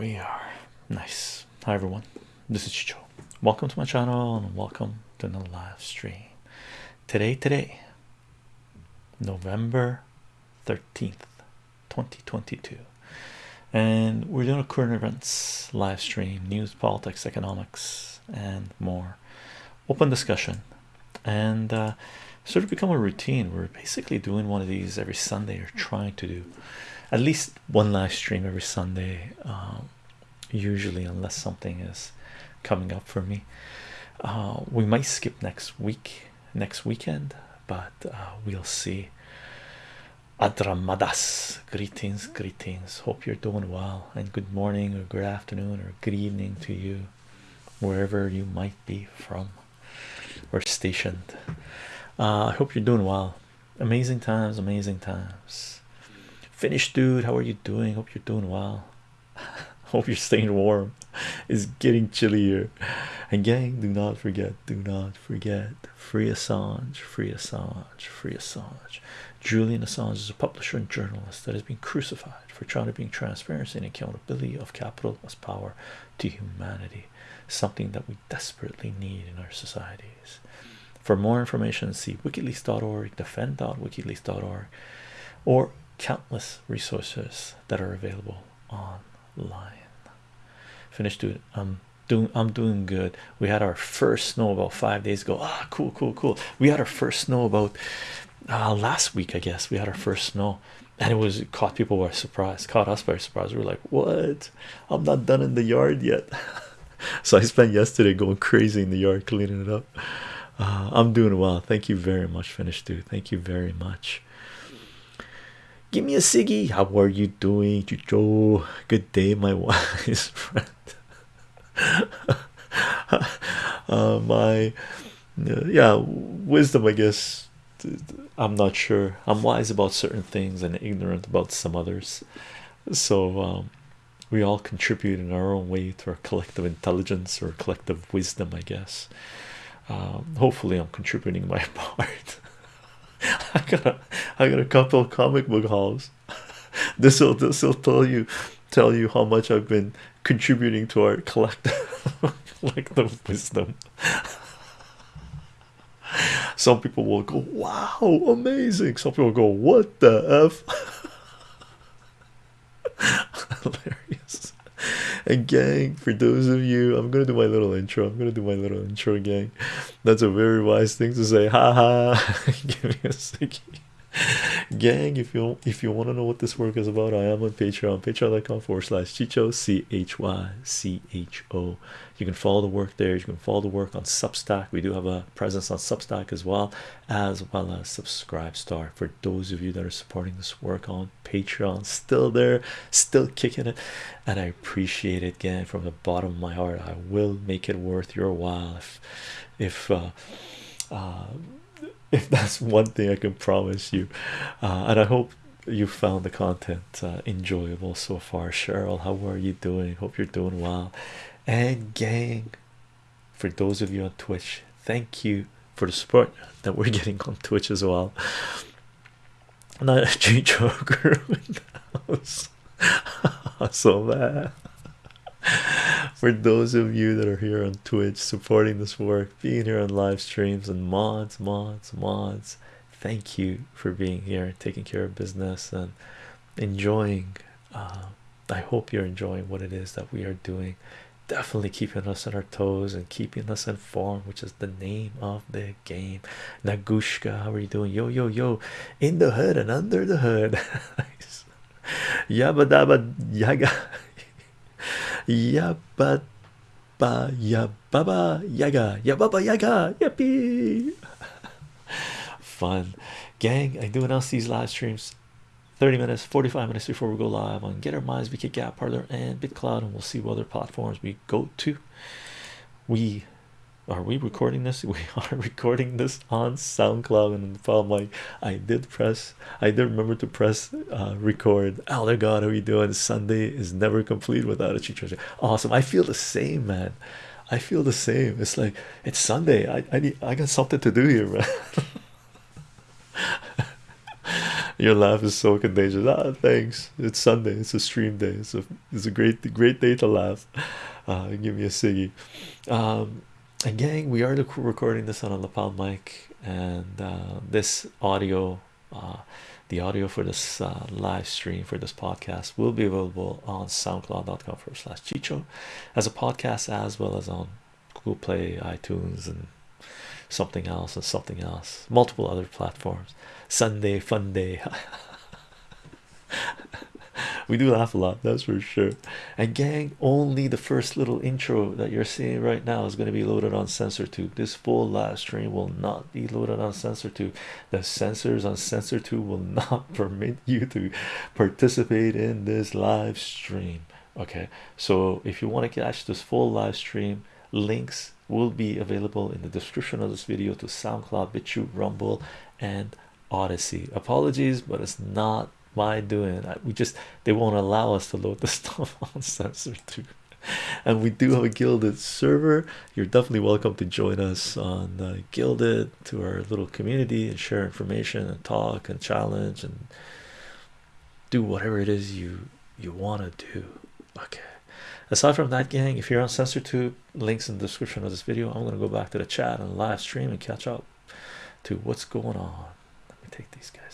we are. Nice. Hi everyone. This is Chycho. Welcome to my channel and welcome to the live stream. Today, today, November 13th, 2022. And we're doing a current events live stream, news, politics, economics, and more. Open discussion. And uh, sort of become a routine. We're basically doing one of these every Sunday or trying to do at least one live stream every Sunday, um, usually, unless something is coming up for me. Uh, we might skip next week, next weekend, but uh, we'll see. Adramadas, greetings, greetings. Hope you're doing well, and good morning, or good afternoon, or good evening to you, wherever you might be from or stationed. Uh, I hope you're doing well. Amazing times, amazing times. Finished, dude. How are you doing? Hope you're doing well. Hope you're staying warm. It's getting chillier. And gang, do not forget, do not forget. Free Assange, free Assange, free Assange. Julian Assange is a publisher and journalist that has been crucified for trying to bring transparency and accountability of capital as power to humanity, something that we desperately need in our societies. For more information, see wikileaks.org, defend.wikileaks.org, or countless resources that are available online. Finished, dude. I'm doing. I'm doing good. We had our first snow about five days ago. Ah, cool, cool, cool. We had our first snow about uh, last week, I guess. We had our first snow, and it was it caught people by surprise. Caught us by surprise. We were like, "What? I'm not done in the yard yet." so I spent yesterday going crazy in the yard cleaning it up. Uh, I'm doing well. Thank you very much, finished dude. Thank you very much. Give me a Siggy. How are you doing, Joe? Good day, my wise friend. uh, my uh, yeah, wisdom. I guess I'm not sure. I'm wise about certain things and ignorant about some others. So um, we all contribute in our own way to our collective intelligence or collective wisdom, I guess. Um, hopefully, I'm contributing my part. I got a, I got a couple comic book hauls. this will this will tell you tell you how much I've been contributing to our collective collective wisdom. Some people will go, "Wow, amazing!" Some people go, "What the f?" Hilarious. And gang, for those of you, I'm gonna do my little intro. I'm gonna do my little intro, gang. That's a very wise thing to say. Ha ha. Give me a second. Gang, if you if you want to know what this work is about, I am on Patreon, patreon.com forward slash Chycho C H Y C H O. You can follow the work there, you can follow the work on Substack. We do have a presence on Substack as well, as well as SubscribeStar for those of you that are supporting this work on Patreon. Still there, still kicking it, and I appreciate it again from the bottom of my heart. I will make it worth your while if if uh, uh if that's one thing I can promise you, uh, and I hope you found the content uh, enjoyable so far. Cheryl, how are you doing? Hope you're doing well. And gang, for those of you on Twitch, thank you for the support that we're getting on Twitch as well. Not a Joker so bad for those of you that are here on Twitch supporting this work, being here on live streams and mods, mods, mods, thank you for being here, taking care of business, and enjoying. Uh, I hope you're enjoying what it is that we are doing. Definitely keeping us on our toes and keeping us informed, which is the name of the game. Nagushka, how are you doing? Yo, yo, yo, in the hood and under the hood. Yabba dabba yaga. Yabba ba yabba yaga. Yabba yaga. Yippee. Fun. Gang, I do announce these live streams 30 minutes 45 minutes before we go live on get our minds VK Gab Parler and BitCloud and we'll see what other platforms we go to we are we recording this we are recording this on SoundCloud and I'm like I did press I did remember to press uh, record oh my god how are you doing Sunday is never complete without a cheat treasure. awesome I feel the same man I feel the same it's like it's Sunday I, I need I got something to do here man Your laugh is so contagious. Ah, thanks. It's Sunday. It's a stream day. It's a it's a great great day to laugh. Uh, give me a ciggy. Um, and gang, we are recording this on a lapel mic, and uh, this audio, uh, the audio for this uh, live stream for this podcast will be available on SoundCloud.com forward slash Chycho as a podcast as well as on Google Play, iTunes, and something else and something else, multiple other platforms. Sunday fun day. we do laugh a lot, that's for sure. And gang, only the first little intro that you're seeing right now is going to be loaded on CensorTube. This full live stream will not be loaded on CensorTube. The censors on CensorTube will not permit you to participate in this live stream. Okay, so if you want to catch this full live stream, links will be available in the description of this video to SoundCloud, BitChute, Rumble, and Odysee. Apologies, but it's not my doing. we just they won't allow us to load the stuff on censor too. And we do have a Guilded server. You're definitely welcome to join us on uh, Guilded to our little community and share information and talk and challenge and do whatever it is you you want to do. Okay. Aside from that, gang, if you're on CensorTube, links in the description of this video. I'm gonna go back to the chat and live stream and catch up to what's going on. Let me take these guys